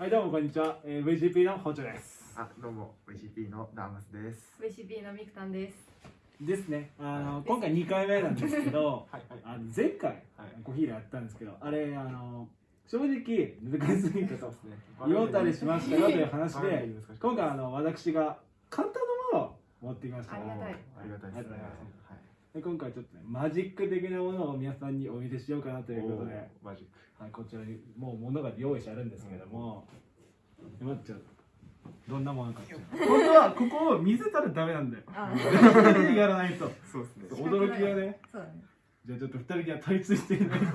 はい、どうもこんにちは。えー、VGP のホチョです。あ、どうも、VCP のダーマスです。VCP のミクタンです。ですね。あの、今回2回目なんですけど、はいはいあの前回、はいコーヒーでやったんですけど、あれ、あの、正直難しすぎたとすね言おうたりしましたよという話で今回、あの、私が簡単なものを持ってきました。ありがたいありがたいですね。で今回ちょっとね、マジック的なものを皆さんにお見せしようかなということで、マジック。はい、こちらにもう物が用意してあるんですけども、待ってちょっとどんなものか本当はここを見せたらダメなんだよ。あ。やらないと。そうですね。驚きがね。そうだね。じゃあちょっと二人には取り付いて。いただいて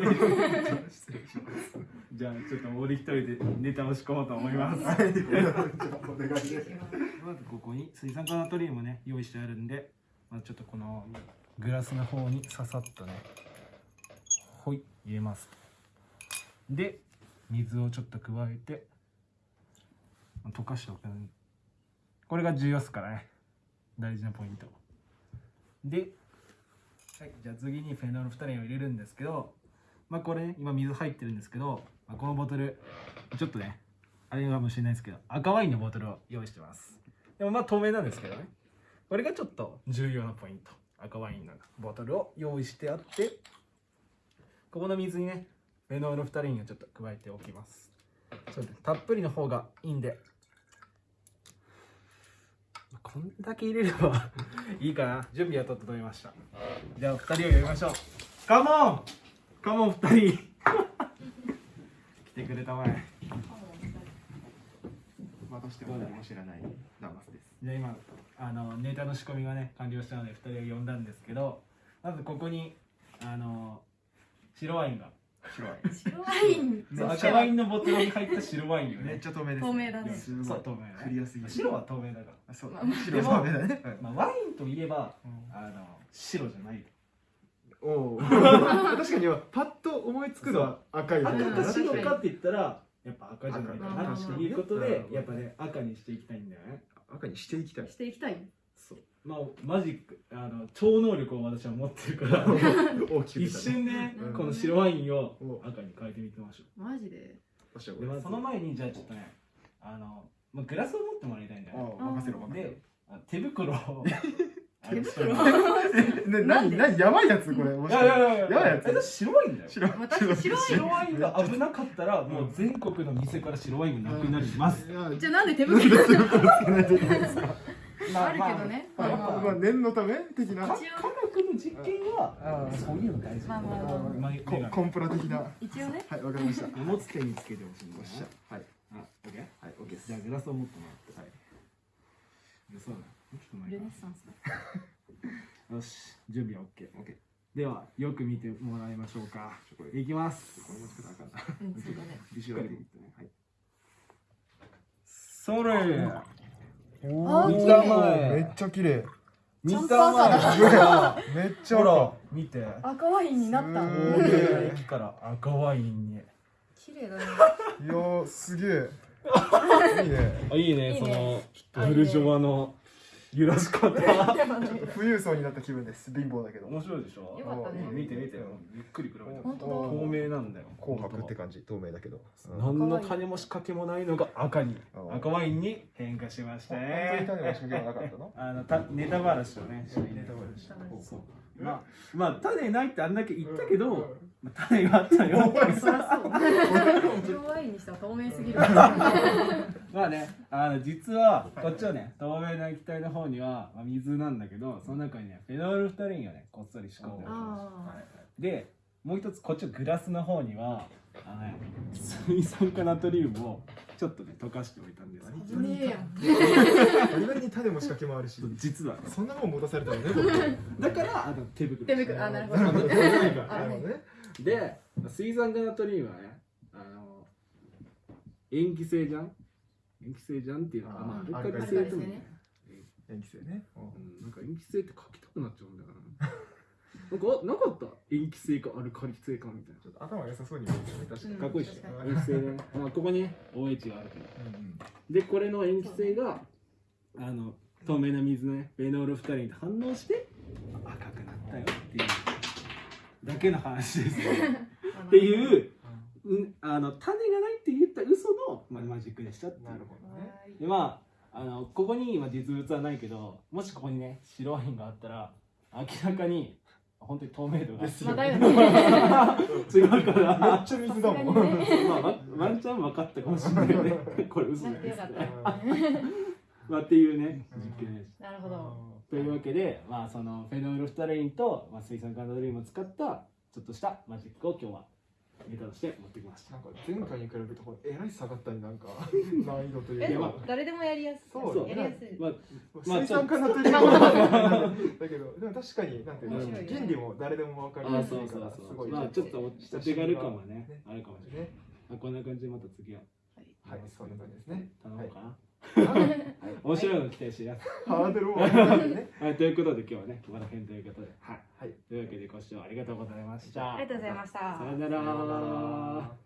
失礼します。じゃあちょっと俺一人でネタを仕込もうと思います。はい、じゃあお願いです。まずここに水酸化ナトリウムね用意してあるんで、まずちょっとこのグラスの方にささっとね。ほい。入れます。で水をちょっと加えて溶かしておくこれが重要ですからね。大事なポイント。で、はい、じゃあ次にフェノールフタレンを入れるんですけどまあこれね今水入ってるんですけど、まあ、このボトルちょっとねあれかもしれないですけど赤ワインのボトルを用意してます。でもまあ透明なんですけどね。これがちょっと重要なポイント赤ワインのボトルを用意してあってここの水にねフェノールフタリンをちょっと加えておきます。そうです。たっぷりの方がいいんで。こんだけ入れればいいかな。準備は整いました。じゃあ2人を呼びましょう。カモン!カモン2人。来てくれたまえ。またしても何も知らないダマスです。じゃあ今あのネタの仕込みがね完了したので2人を呼んだんですけどまずここにあの白ワインが白ワ白ワイン。そう赤ワインのボトルに入った白ワインをイン。めっねちゃ透明です。透明だねすごいそう透明ねクリアすぎる。白は透明だかあ、そうまあ。白透明だね。まあ、ワインといえばあの白じゃないおお。確かにパッと思いつくのは赤い方赤か。白かって言ったらやっぱ赤じゃないかな赤っていうことでやっぱね赤にしていきたいんだよね赤にしていきたい。していきたい。そう。まあマジックあの超能力を私は持ってるから 大きく一瞬でうん。この白ワインをお赤に変えてみてみましょう。マジで？でまあその前にじゃあちょっとねあの、まあ、グラスを持ってもらいたいんだよね。あ任せろ任せろ。であ手袋を手袋あのね、なに、なに、やばいやつ、これ。もいしかして。やいやいやや。ばいやつ。白ワインだよ。白まあ確かに白。ワイン白ワインが危なかったらもう全国の店から白ワインがなくなります、じゃあなんで手袋つけないといけないんですか？あるけどね。まあ、まあまあ。まあ、念のため的な。か科学の実験はそういうの大事まあまあまあ。まあココンプラ的な。は一応ね。い、わかりました。よ持つ手につけてほしいんだよっしゃ。はい、あ、オッケー。はい、オッケーです。じゃあグラスを持ってもらって。はい。でそうだちょっと前ルかネッサンスだ。よし準備は OK オッケー。ではよく見てもらいましょうかいきますこれも作らなあかんな。うん、それあ見ためっちゃ綺麗。見ちゃんと赤だすごいな。めっちゃほら見て赤ワインになった。駅から赤ワインに綺麗だね。いやー、すげえ。いいね。あいいねいいねそのブルジョワの揺らし方 富裕層になった気分です。貧乏だけど。面白いでしょ？よかったね。見て見て。ゆっくり比べて本当だ。透明なんだよ。紅白って感じ、透明だけど。何の種も仕掛けもないのが赤に。うん。赤ワインに変化しました本当にね種の仕掛けはなかったの？あのたネタバラシをねネタバラシ。そう。まあまあ種ないってあんだけ言ったけど、まあ、種があったよ。そりゃそう。白ワインにしたら透明すぎる。まあねあの実はこっちはね透明な液体の方には、まあ、水なんだけどその中にねフェノールフタリンがねこっそり仕込んでありまあすでもう一つこっちのグラスの方にはあの、ね、水酸化ナトリウムをちょっとね溶かしておいたんですあ。危ねえやん。バリバリに種も仕掛けもあるし。実はねそんなもん持たされたのね、僕。だからあの手袋手袋あなるほどなるほど。危ないからなるほどね。で水酸化ナトリウムはねあの塩基性じゃん塩基性じゃんっていうのはあーまあアルカリ性ともね塩基性ね。うんなんか塩基性って書きたくなっちゃうんだよななんかあなかった塩基性かアルカリ性かみたいなちょっと頭良さそうに見えるね、確かに。うんかっこいいっしょ確か塩基性ね、まあ、ここに OH があるからうんうんでこれの塩基性があの透明な水のねフェノールフタリンと反応して赤くなったよっていうだけの話ですよっていううん、あの種マジックでしたっていう。なるほどね。でまああのここに今実物はないけどもしここにね白ワインがあったら明らかに本当に透明度がですまよね。違うから。めっちゃ水だもん。まあ、ワワンチャン分かったかもしれないよね。これ嘘なですってよか まあ、っていうね、実験です。なるほど。というわけで、まあ、そのフェノールフタレインと、まあ、水酸化ナトリウムを使ったちょっとしたマジックを今日はネタとして持ってきました。なんか前回に比べてこれえらい下がったりなんか 難易度というえでもか誰でもやりやすい。そうやりやすい。まあ、まあ水酸化ナトリウムだけどでも確かになんていうの原理も誰でも分かりあやすいからす。ごいまあ、ちょっとお手軽感はね、あるかもしれない。ね。まあ、こんな感じでまた次は。はい。そんな感じですね。頼もうかな。はい面白いの期待してやす。ハードルも上がるね はい、ということで今日はね、ここら辺ということで、はい。はいというわけでご視聴ありがとうございました。ありがとうございましたさよなら。